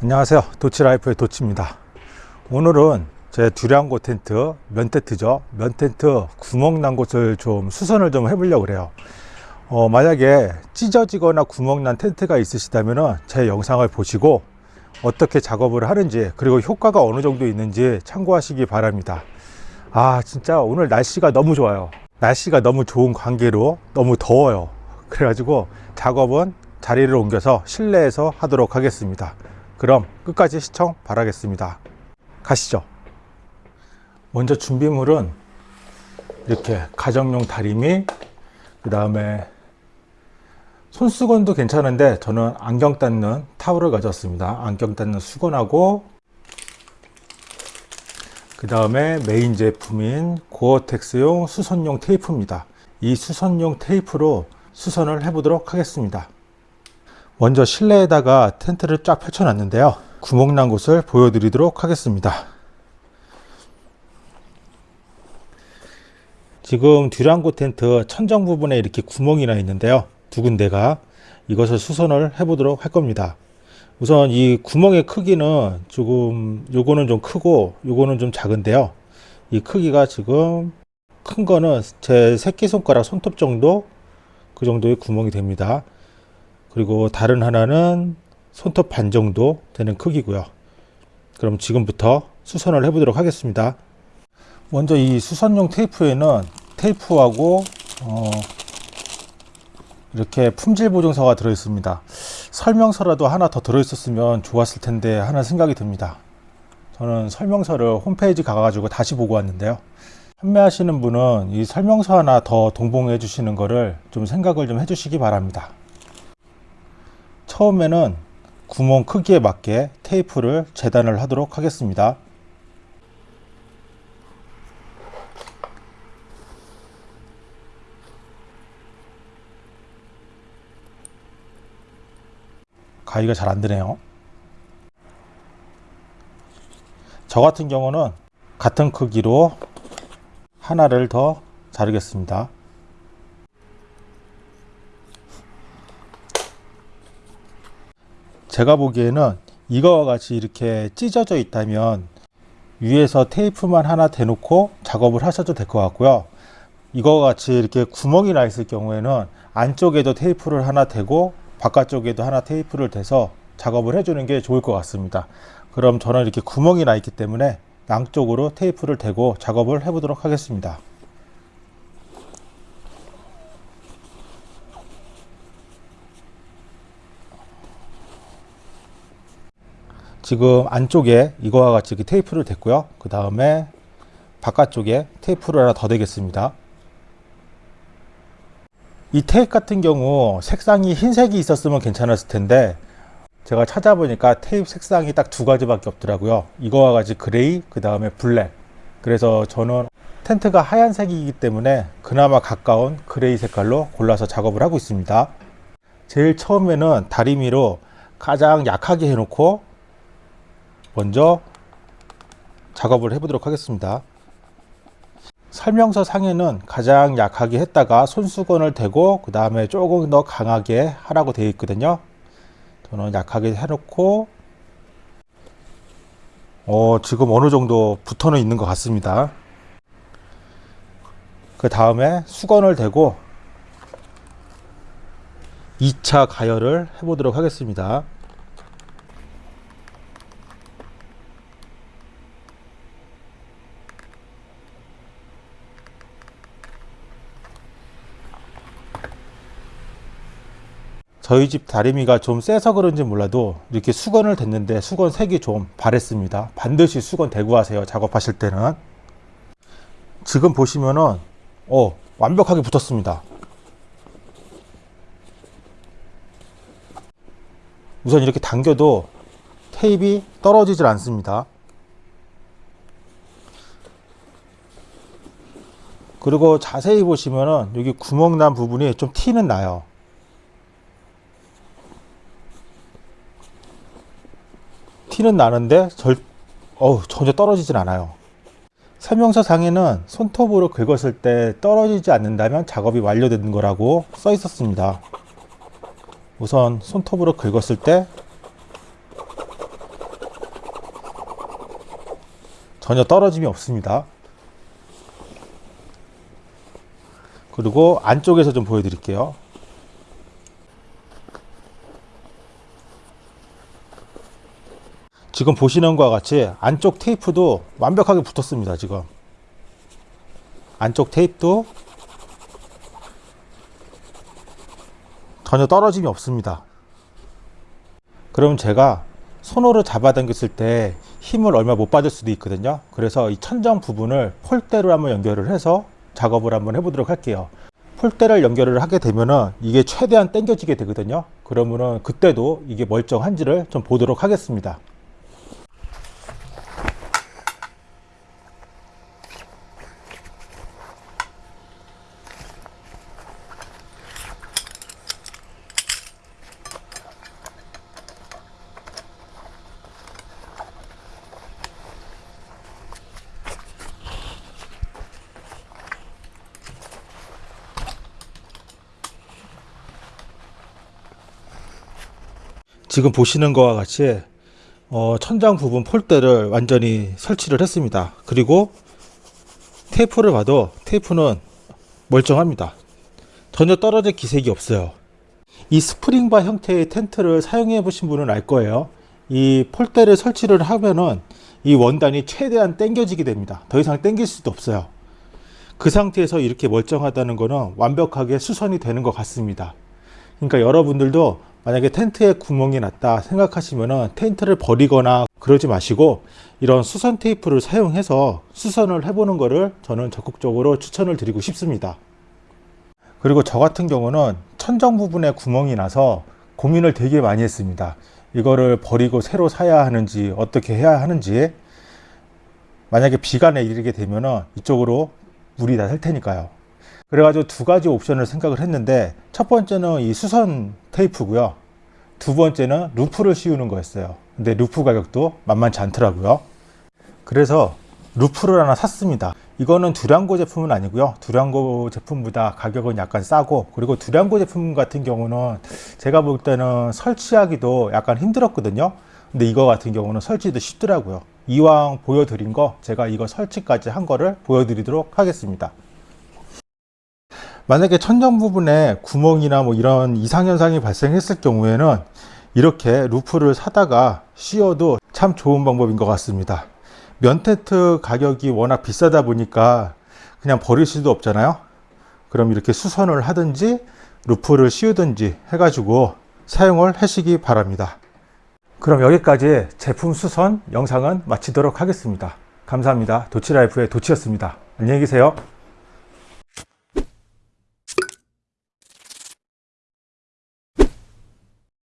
안녕하세요. 도치라이프의 도치입니다. 오늘은 제 두량고 텐트 면 텐트죠. 면 텐트 구멍 난 곳을 좀 수선을 좀 해보려고 그래요. 어, 만약에 찢어지거나 구멍 난 텐트가 있으시다면 제 영상을 보시고 어떻게 작업을 하는지 그리고 효과가 어느 정도 있는지 참고하시기 바랍니다. 아 진짜 오늘 날씨가 너무 좋아요. 날씨가 너무 좋은 관계로 너무 더워요. 그래가지고 작업은 자리를 옮겨서 실내에서 하도록 하겠습니다 그럼 끝까지 시청 바라겠습니다. 가시죠. 먼저 준비물은 이렇게 가정용 다리미 그 다음에 손수건도 괜찮은데 저는 안경 닦는 타월을 가졌습니다. 안경 닦는 수건하고 그 다음에 메인 제품인 고어텍스용 수선용 테이프입니다. 이 수선용 테이프로 수선을 해 보도록 하겠습니다 먼저 실내에다가 텐트를 쫙 펼쳐 놨는데요. 구멍 난 곳을 보여드리도록 하겠습니다. 지금 듀랑고 텐트 천정 부분에 이렇게 구멍이 나 있는데요. 두 군데가 이것을 수선을 해 보도록 할 겁니다. 우선 이 구멍의 크기는 조금 요거는 좀 크고 요거는 좀 작은데요. 이 크기가 지금 큰 거는 제 새끼손가락 손톱 정도? 그 정도의 구멍이 됩니다 그리고 다른 하나는 손톱 반 정도 되는 크기고요. 그럼 지금부터 수선을 해 보도록 하겠습니다. 먼저 이 수선용 테이프에는 테이프하고 어 이렇게 품질 보증서가 들어 있습니다. 설명서라도 하나 더 들어 있었으면 좋았을 텐데 하는 생각이 듭니다. 저는 설명서를 홈페이지 가가지고 다시 보고 왔는데요. 판매하시는 분은 이 설명서 하나 더 동봉해 주시는 거를 좀 생각을 좀 해주시기 바랍니다 처음에는 구멍 크기에 맞게 테이프를 재단을 하도록 하겠습니다. 가위가 잘 안되네요. 저 같은 경우는 같은 크기로 하나를 더 자르겠습니다 제가 보기에는 이거와 같이 이렇게 찢어져 있다면 위에서 테이프만 하나 대놓고 작업을 하셔도 될 것 같고요. 이거와 같이 이렇게 구멍이 나 있을 경우에는 안쪽에도 테이프를 하나 대고 바깥쪽에도 하나 테이프를 대서 작업을 해주는 게 좋을 것 같습니다. 그럼 저는 이렇게 구멍이 나 있기 때문에 양쪽으로 테이프를 대고 작업을 해 보도록 하겠습니다 지금 안쪽에 이거와 같이 이렇게 테이프를 댔고요. 그 다음에 바깥쪽에 테이프를 하나 더 대겠습니다. 이 테이프 같은 경우 색상이 흰색이 있었으면 괜찮았을 텐데 제가 찾아보니까 테이프 색상이 딱 두 가지밖에 없더라고요. 이거와 같이 그레이 그 다음에 블랙. 그래서 저는 텐트가 하얀색이기 때문에 그나마 가까운 gray 색깔로 골라서 작업을 하고 있습니다. 제일 처음에는 다리미로 가장 약하게 해놓고 먼저 작업을 해 보도록 하겠습니다. 설명서 상에는 가장 약하게 했다가 손수건을 대고 그 다음에 조금 더 강하게 하라고 되어 있거든요. 저는 약하게 해놓고 어, 지금 어느 정도 붙어는 있는 것 같습니다. 그 다음에 수건을 대고 2차 가열을 해 보도록 하겠습니다 저희 집 다리미가 좀 세서 그런지 몰라도 이렇게 수건을 댔는데 수건 색이 좀 바랬습니다. 반드시 수건 대고 하세요 작업하실 때는. 지금 보시면은 어 완벽하게 붙었습니다. 우선 이렇게 당겨도 테이프 떨어지질 않습니다. 그리고 자세히 보시면은 여기 구멍 난 부분이 좀 티는 나요 티는 나는데 절, 어 전혀 떨어지진 않아요. 설명서 상에는 손톱으로 긁었을 때 떨어지지 않는다면 작업이 완료된 거라고 써 있었습니다. 우선 손톱으로 긁었을 때 전혀 떨어짐이 없습니다. 그리고 안쪽에서 좀 보여드릴게요. 지금 보시는 것과 같이 안쪽 테이프도 완벽하게 붙었습니다. 지금 안쪽 테이프도 전혀 떨어짐이 없습니다. 그럼 제가 손으로 잡아당겼을 때 힘을 얼마 못 받을 수도 있거든요. 그래서 이 천정 부분을 폴대로 한번 연결을 해서 작업을 한번 해보도록 할게요. 폴대를 연결을 하게 되면은 이게 최대한 당겨지게 되거든요. 그러면은 그때도 이게 멀쩡한지를 좀 보도록 하겠습니다. 지금 보시는 것과 같이 어, 천장 부분 폴대를 완전히 설치를 했습니다. 그리고 테이프를 봐도 테이프는 멀쩡합니다. 전혀 떨어질 기색이 없어요. 이 스프링바 형태의 텐트를 사용해 보신 분은 알 거예요. 이 폴대를 설치를 하면은 이 원단이 최대한 당겨지게 됩니다. 더 이상 당길 수도 없어요. 그 상태에서 이렇게 멀쩡하다는 것은 완벽하게 수선이 되는 것 같습니다. 그러니까 여러분들도 만약에 텐트에 구멍이 났다 생각하시면 텐트를 버리거나 그러지 마시고 이런 수선 테이프를 사용해서 수선을 해보는 것을 저는 적극적으로 추천을 드리고 싶습니다. 그리고 저 같은 경우는 천정 부분에 구멍이 나서 고민을 되게 많이 했습니다. 이거를 버리고 새로 사야 하는지 어떻게 해야 하는지 만약에 비가 내리게 되면 이쪽으로 물이 다 셀 테니까요. 그래가지고 두 가지 옵션을 생각을 했는데 첫 번째는 이 수선 테이프고요. 두 번째는 roof를 씌우는 거였어요. 근데 roof 가격도 만만치 않더라고요. 그래서 roof를 하나 샀습니다. 이거는 두랑고 제품은 아니고요. 두랑고 제품보다 가격은 약간 싸고 그리고 두랑고 제품 같은 경우는 제가 볼 때는 설치하기도 약간 힘들었거든요. 근데 이거 같은 경우는 설치도 쉽더라고요. 이왕 보여드린 거 제가 이거 설치까지 한 거를 보여드리도록 하겠습니다. 만약에 천정 부분에 구멍이나 뭐 이런 이상현상이 발생했을 경우에는 이렇게 roof를 사다가 씌워도 참 좋은 방법인 것 같습니다. 면텐트 가격이 워낙 비싸다 보니까 그냥 버릴 수도 없잖아요. 그럼 이렇게 수선을 하든지 roof를 씌우든지 해가지고 사용을 하시기 바랍니다. 그럼 여기까지 제품 수선 영상은 마치도록 하겠습니다. 감사합니다. 도치라이프의 도치였습니다. 안녕히 계세요.